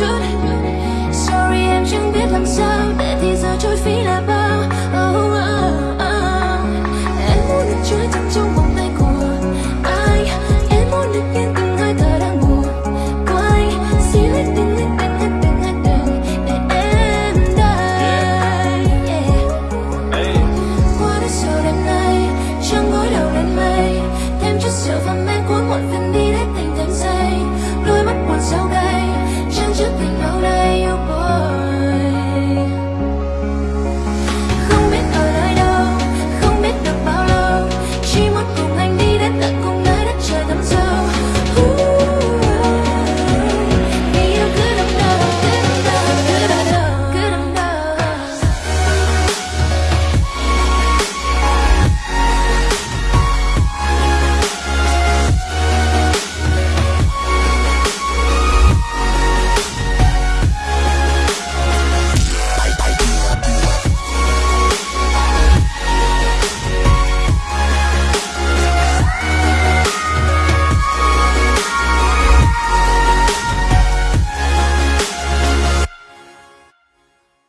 줄